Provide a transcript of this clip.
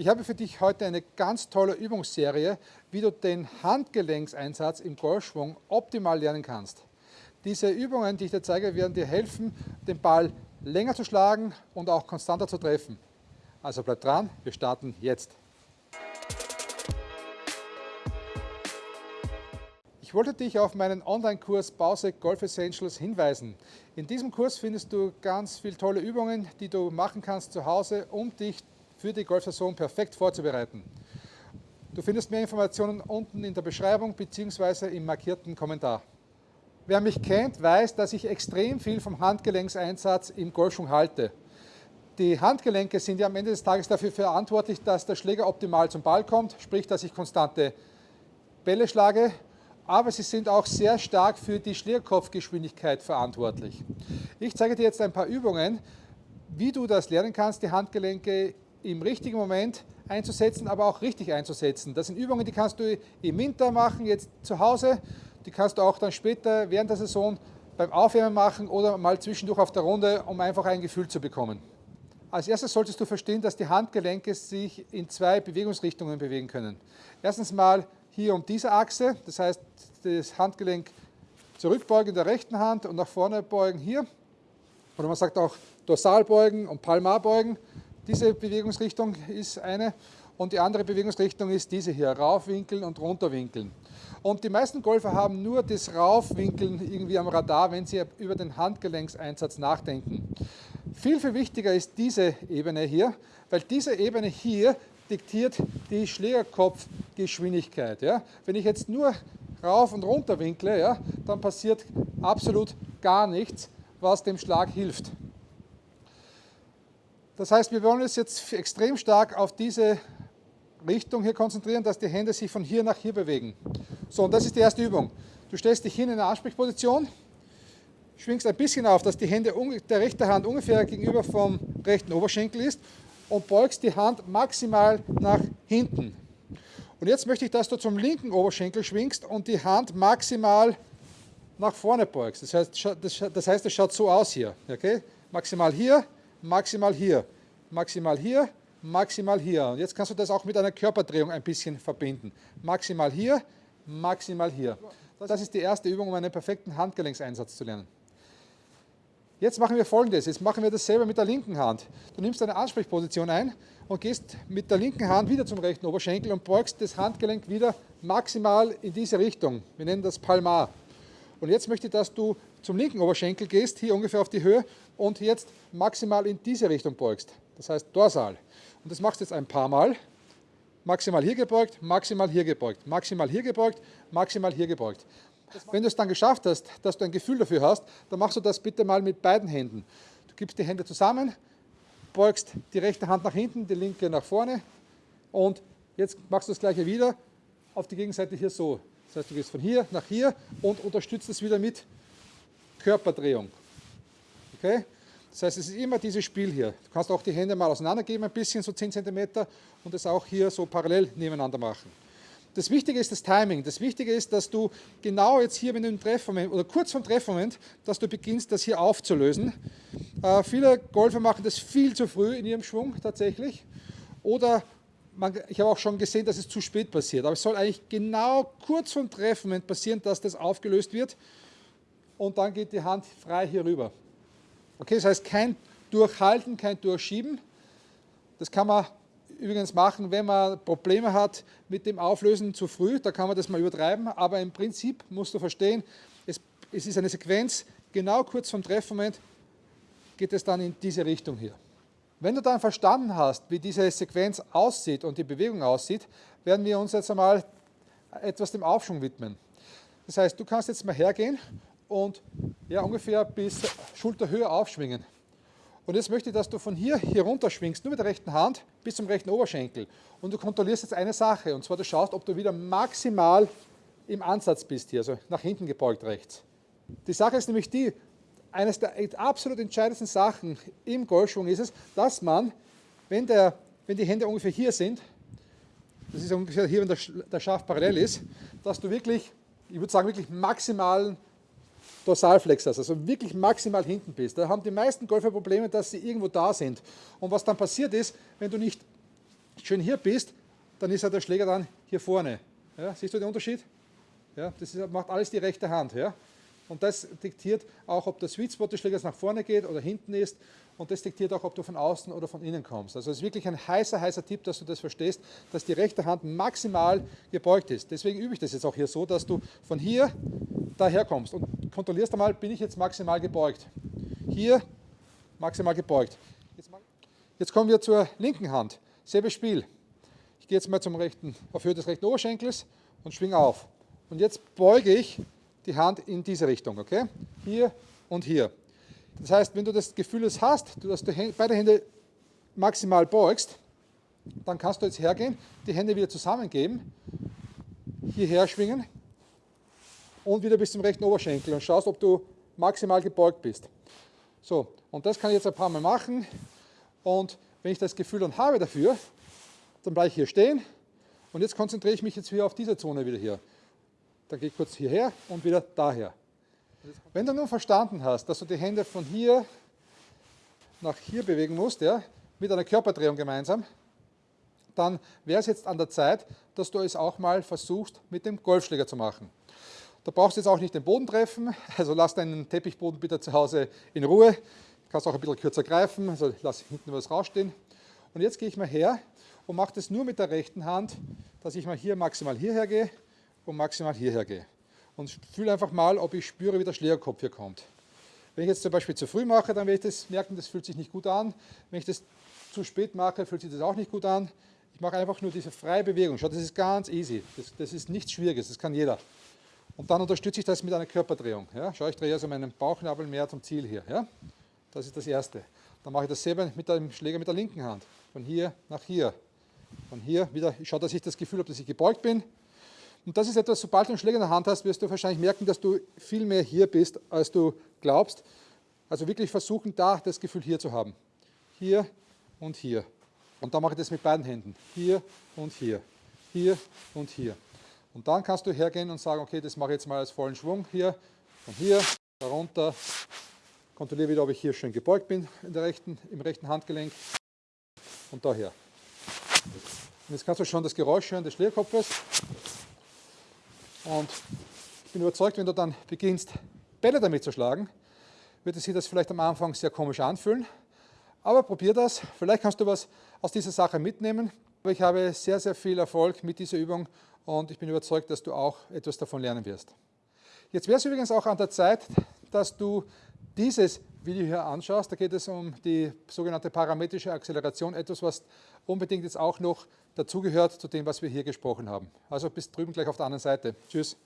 Ich habe für dich heute eine ganz tolle Übungsserie, wie du den Handgelenkseinsatz im Golfschwung optimal lernen kannst. Diese Übungen, die ich dir zeige, werden dir helfen, den Ball länger zu schlagen und auch konstanter zu treffen. Also bleib dran, wir starten jetzt. Ich wollte dich auf meinen Online-Kurs Bausek Golf Essentials hinweisen. In diesem Kurs findest du ganz viele tolle Übungen, die du machen kannst zu Hause, um dich für die Golfsaison perfekt vorzubereiten. Du findest mehr Informationen unten in der Beschreibung bzw. im markierten Kommentar. Wer mich kennt, weiß, dass ich extrem viel vom Handgelenkseinsatz im Golfschwung halte. Die Handgelenke sind ja am Ende des Tages dafür verantwortlich, dass der Schläger optimal zum Ball kommt, sprich, dass ich konstante Bälle schlage, aber sie sind auch sehr stark für die Schlägerkopfgeschwindigkeit verantwortlich. Ich zeige dir jetzt ein paar Übungen, wie du das lernen kannst, die Handgelenke im richtigen Moment einzusetzen, aber auch richtig einzusetzen. Das sind Übungen, die kannst du im Winter machen, jetzt zu Hause. Die kannst du auch dann später während der Saison beim Aufwärmen machen oder mal zwischendurch auf der Runde, um einfach ein Gefühl zu bekommen. Als erstes solltest du verstehen, dass die Handgelenke sich in zwei Bewegungsrichtungen bewegen können. Erstens mal hier um diese Achse, das heißt das Handgelenk zurückbeugen in der rechten Hand und nach vorne beugen hier. Oder man sagt auch dorsal beugen und palmar beugen. Diese Bewegungsrichtung ist eine und die andere Bewegungsrichtung ist diese hier, raufwinkeln und runterwinkeln. Und die meisten Golfer haben nur das Raufwinkeln irgendwie am Radar, wenn sie über den Handgelenkseinsatz nachdenken. Viel, viel wichtiger ist diese Ebene hier, weil diese Ebene hier diktiert die Schlägerkopfgeschwindigkeit. Ja? Wenn ich jetzt nur rauf und runter winkle, ja, dann passiert absolut gar nichts, was dem Schlag hilft. Das heißt, wir wollen uns jetzt extrem stark auf diese Richtung hier konzentrieren, dass die Hände sich von hier nach hier bewegen. So, und das ist die erste Übung. Du stellst dich hin in eine Ansprechposition, schwingst ein bisschen auf, dass die Hände der rechten Hand ungefähr gegenüber vom rechten Oberschenkel ist und beugst die Hand maximal nach hinten. Und jetzt möchte ich, dass du zum linken Oberschenkel schwingst und die Hand maximal nach vorne beugst. Das heißt, das heißt, es schaut so aus hier. Okay? Maximal hier, maximal hier, maximal hier, maximal hier. Und jetzt kannst du das auch mit einer Körperdrehung ein bisschen verbinden. Maximal hier, maximal hier. Das ist die erste Übung, um einen perfekten Handgelenkseinsatz zu lernen. Jetzt machen wir folgendes, jetzt machen wir dasselbe mit der linken Hand. Du nimmst eine Ansprechposition ein und gehst mit der linken Hand wieder zum rechten Oberschenkel und beugst das Handgelenk wieder maximal in diese Richtung. Wir nennen das Palmar. Und jetzt möchte ich, dass du zum linken Oberschenkel gehst, hier ungefähr auf die Höhe und jetzt maximal in diese Richtung beugst. Das heißt dorsal. Und das machst du jetzt ein paar Mal. Maximal hier gebeugt, maximal hier gebeugt, maximal hier gebeugt, maximal hier gebeugt. Wenn du es dann geschafft hast, dass du ein Gefühl dafür hast, dann machst du das bitte mal mit beiden Händen. Du gibst die Hände zusammen, beugst die rechte Hand nach hinten, die linke nach vorne und jetzt machst du das gleiche wieder auf die Gegenseite hier so. Das heißt, du gehst von hier nach hier und unterstützt es wieder mit Körperdrehung. Okay? Das heißt, es ist immer dieses Spiel hier. Du kannst auch die Hände mal auseinandergeben, ein bisschen, so 10 cm und es auch hier so parallel nebeneinander machen. Das Wichtige ist das Timing. Das Wichtige ist, dass du genau jetzt hier, du im Treffmoment oder kurz vom Treffmoment, dass du beginnst, das hier aufzulösen. Äh, viele Golfer machen das viel zu früh in ihrem Schwung tatsächlich. Oder man, ich habe auch schon gesehen, dass es zu spät passiert. Aber es soll eigentlich genau kurz vom Treffmoment passieren, dass das aufgelöst wird und dann geht die Hand frei hier rüber. Okay, das heißt kein Durchhalten, kein Durchschieben. Das kann man übrigens machen, wenn man Probleme hat mit dem Auflösen zu früh, da kann man das mal übertreiben, aber im Prinzip musst du verstehen, es, es ist eine Sequenz, genau kurz vom Treffmoment geht es dann in diese Richtung hier. Wenn du dann verstanden hast, wie diese Sequenz aussieht und die Bewegung aussieht, werden wir uns jetzt einmal etwas dem Aufschwung widmen. Das heißt, du kannst jetzt mal hergehen und ja, ungefähr bis Schulterhöhe aufschwingen. Und jetzt möchte ich, dass du von hier, hier runter schwingst, nur mit der rechten Hand bis zum rechten Oberschenkel. Und du kontrollierst jetzt eine Sache, und zwar du schaust, ob du wieder maximal im Ansatz bist hier, also nach hinten gebeugt rechts. Die Sache ist nämlich die, eines der absolut entscheidendsten Sachen im Golfschwung ist es, dass man, wenn, der, wenn die Hände ungefähr hier sind, das ist ungefähr hier, wenn der, der Schaft parallel ist, dass du wirklich, ich würde sagen, wirklich maximalen Dorsalflexus, also wirklich maximal hinten bist. Da haben die meisten Golfer Probleme, dass sie irgendwo da sind. Und was dann passiert ist, wenn du nicht schön hier bist, dann ist ja der Schläger dann hier vorne. Ja, siehst du den Unterschied? Ja, das ist, macht alles die rechte Hand. Ja? Und das diktiert auch, ob der Sweet Spot des Schlägers nach vorne geht oder hinten ist. Und das diktiert auch, ob du von außen oder von innen kommst. Also es ist wirklich ein heißer, heißer Tipp, dass du das verstehst, dass die rechte Hand maximal gebeugt ist. Deswegen übe ich das jetzt auch hier so, dass du von hier daher kommst und kontrollierst einmal, bin ich jetzt maximal gebeugt. Hier maximal gebeugt. Jetzt, kommen wir zur linken Hand. Selbes Spiel. Ich gehe jetzt mal zum rechten, auf Höhe des rechten Oberschenkels und schwinge auf. Und jetzt beuge ich die Hand in diese Richtung, okay? Hier und hier. Das heißt, wenn du das Gefühl hast, dass du beide Hände maximal beugst, dann kannst du jetzt hergehen, die Hände wieder zusammengeben, hierher schwingen und wieder bis zum rechten Oberschenkel und schaust, ob du maximal gebeugt bist. So, und das kann ich jetzt ein paar Mal machen und wenn ich das Gefühl dann habe dafür, dann bleibe ich hier stehen und jetzt konzentriere ich mich jetzt hier auf diese Zone wieder hier. Dann gehe ich kurz hierher und wieder daher. Wenn du nun verstanden hast, dass du die Hände von hier nach hier bewegen musst, ja, mit einer Körperdrehung gemeinsam, dann wäre es jetzt an der Zeit, dass du es auch mal versuchst, mit dem Golfschläger zu machen. Da brauchst du jetzt auch nicht den Boden treffen, also lass deinen Teppichboden bitte zu Hause in Ruhe. Du kannst auch ein bisschen kürzer greifen, also lass hinten was rausstehen. Und jetzt gehe ich mal her und mache das nur mit der rechten Hand, dass ich mal hier maximal hierher gehe und maximal hierher gehe. Und fühle einfach mal, ob ich spüre, wie der Schlägerkopf hier kommt. Wenn ich jetzt zum Beispiel zu früh mache, dann werde ich das merken, das fühlt sich nicht gut an. Wenn ich das zu spät mache, fühlt sich das auch nicht gut an. Ich mache einfach nur diese freie Bewegung. Schau, das ist ganz easy. Das, das ist nichts Schwieriges, das kann jeder. Und dann unterstütze ich das mit einer Körperdrehung. Ja? Schau, ich drehe also meinen Bauchnabel mehr zum Ziel hier. Ja? Das ist das Erste. Dann mache ich dasselbe mit dem Schläger mit der linken Hand. Von hier nach hier. Von hier wieder, ich schaue, dass ich das Gefühl habe, dass ich gebeugt bin. Und das ist etwas, sobald du einen Schläger in der Hand hast, wirst du wahrscheinlich merken, dass du viel mehr hier bist, als du glaubst. Also wirklich versuchen, da das Gefühl hier zu haben. Hier und hier. Und dann mache ich das mit beiden Händen. Hier und hier. Hier und hier. Und dann kannst du hergehen und sagen, okay, das mache ich jetzt mal als vollen Schwung hier. Von hier, darunter. Kontrolliere wieder, ob ich hier schön gebeugt bin in der rechten, im rechten Handgelenk. Und daher. Und jetzt kannst du schon das Geräusch hören des Schlägerkopfes. Und ich bin überzeugt, wenn du dann beginnst, Bälle damit zu schlagen, wird es sich das vielleicht am Anfang sehr komisch anfühlen. Aber probier das. Vielleicht kannst du was aus dieser Sache mitnehmen. Ich habe sehr, sehr viel Erfolg mit dieser Übung und ich bin überzeugt, dass du auch etwas davon lernen wirst. Jetzt wäre es übrigens auch an der Zeit, dass du dieses Video hier anschaust. Da geht es um die sogenannte parametrische Acceleration, etwas, was unbedingt jetzt auch noch dazugehört zu dem, was wir hier gesprochen haben. Also bis drüben gleich auf der anderen Seite. Tschüss.